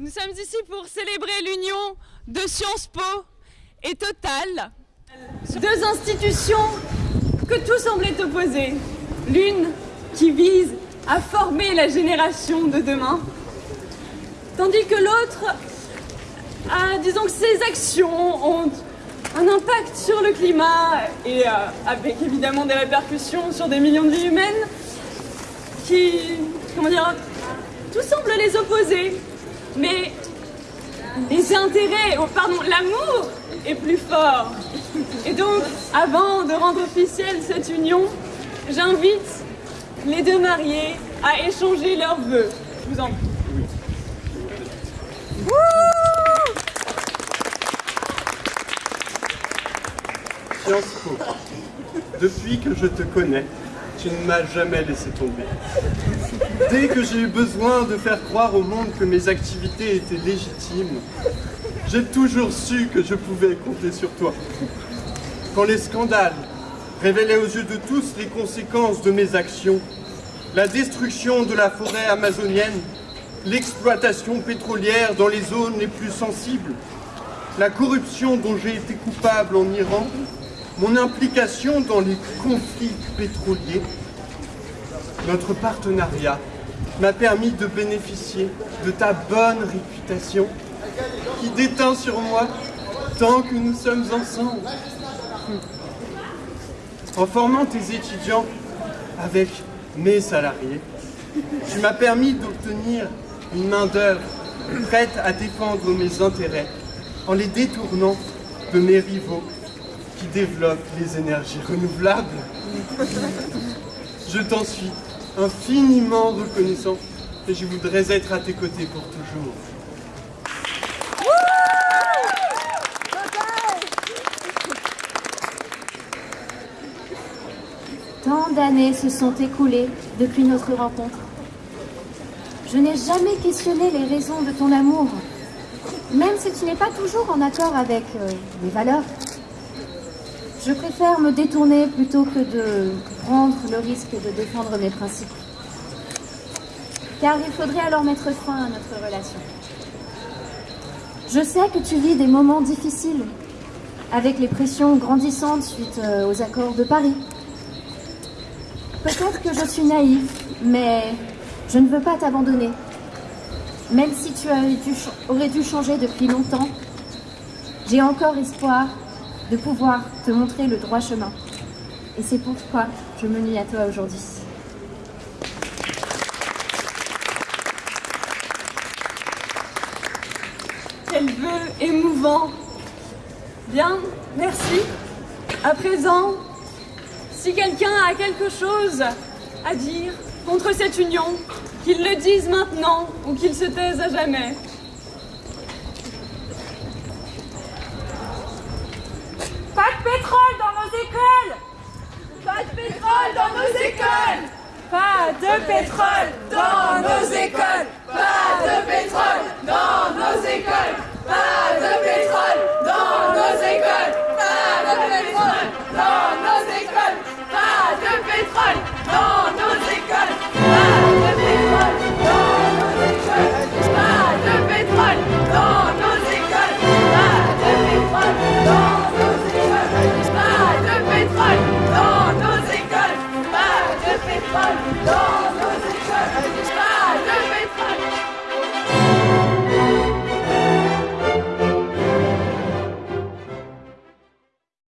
Nous sommes ici pour célébrer l'union de Sciences Po et Total, deux institutions que tout semblait opposer. L'une qui vise à former la génération de demain, tandis que l'autre, disons que ses actions ont un impact sur le climat et euh, avec évidemment des répercussions sur des millions de vies humaines qui, comment dire, tout semble les opposer. Mais les intérêts, oh, pardon, l'amour est plus fort. Et donc, avant de rendre officielle cette union, j'invite les deux mariés à échanger leurs vœux. Je vous en prie. depuis que je te connais, tu ne m'as jamais laissé tomber. Dès que j'ai eu besoin de faire croire au monde que mes activités étaient légitimes, j'ai toujours su que je pouvais compter sur toi. Quand les scandales révélaient aux yeux de tous les conséquences de mes actions, la destruction de la forêt amazonienne, l'exploitation pétrolière dans les zones les plus sensibles, la corruption dont j'ai été coupable en Iran, mon implication dans les conflits pétroliers, notre partenariat m'a permis de bénéficier de ta bonne réputation qui déteint sur moi tant que nous sommes ensemble. En formant tes étudiants avec mes salariés, tu m'as permis d'obtenir une main-d'œuvre prête à défendre mes intérêts en les détournant de mes rivaux qui développe les énergies renouvelables. Je t'en suis infiniment reconnaissant et je voudrais être à tes côtés pour toujours. Tant d'années se sont écoulées depuis notre rencontre. Je n'ai jamais questionné les raisons de ton amour, même si tu n'es pas toujours en accord avec euh, mes valeurs. Je préfère me détourner plutôt que de prendre le risque de défendre mes principes. Car il faudrait alors mettre fin à notre relation. Je sais que tu vis des moments difficiles, avec les pressions grandissantes suite euh, aux accords de Paris. Peut-être que je suis naïve, mais je ne veux pas t'abandonner. Même si tu aurais dû changer depuis longtemps, j'ai encore espoir de pouvoir te montrer le droit chemin. Et c'est pourquoi je me lie à toi aujourd'hui. Quel vœu émouvant Bien, merci. À présent, si quelqu'un a quelque chose à dire contre cette union, qu'il le dise maintenant ou qu'il se taise à jamais. Pas de pétrole dans nos écoles. Pas de pétrole dans nos écoles. Pas de pétrole dans nos écoles Bye.